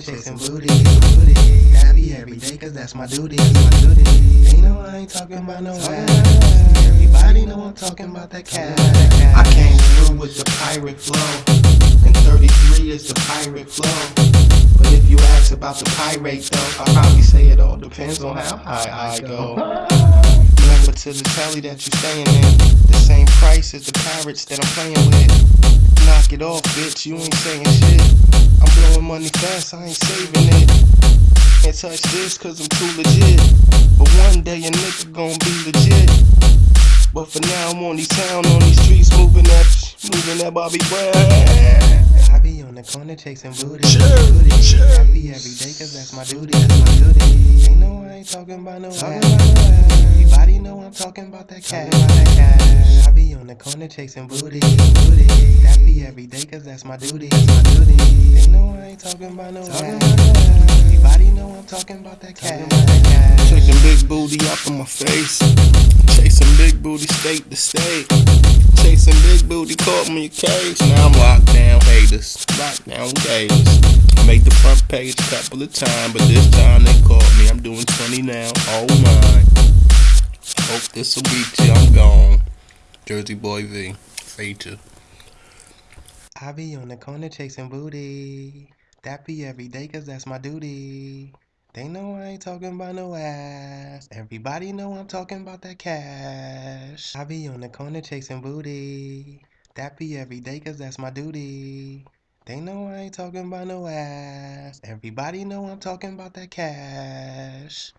chasing booty, booty. Happy every day, cause that's my duty, my duty. Ain't no, I ain't talking about no ass. Everybody know I'm talking about that cash. I came through with the pirate flow, and 33 is the pirate flow. But if you ask about the pirate though, I'll probably say it all depends on how high I go. Remember to the tally that you're staying in, the same price as the pirates that I'm playing with. Knock it off, bitch, you ain't saying shit. I'm blowing money fast, I ain't saving it. Can't touch this cause I'm too legit. But one day a nigga gon' be legit. But for now I'm on these town, on these streets, moving that, moving that Bobby Brown. I be on the corner chasing booty, Cheers, booty. cheers. be every day, cause that's my duty, that's my duty. Ain't no, I ain't talking about no ass. Everybody know talking about that cash. I be on the corner chasing booty, booty. Happy every day, cause that's my duty, that's my duty. Ain't no, I ain't talking about no ass. Everybody know I'm talking about that cash. Taking big booty up in my face. Chasing big booty state to state. Chasing big booty caught me in a cage. Now I'm locked down, haters. Locked down gators. Made the front page a couple of times, but this time they caught me. I'm doing 20 now. Oh my. Hope this'll beat you. I'm gone. Jersey Boy V. Feature. I be on the corner chasing booty. That be every day, cause that's my duty. They know I ain't talking about no ass. Everybody know I'm talking about that cash. I be on the corner chasing booty. That be every day, cause that's my duty. They know I ain't talking about no ass. Everybody know I'm talking about that cash.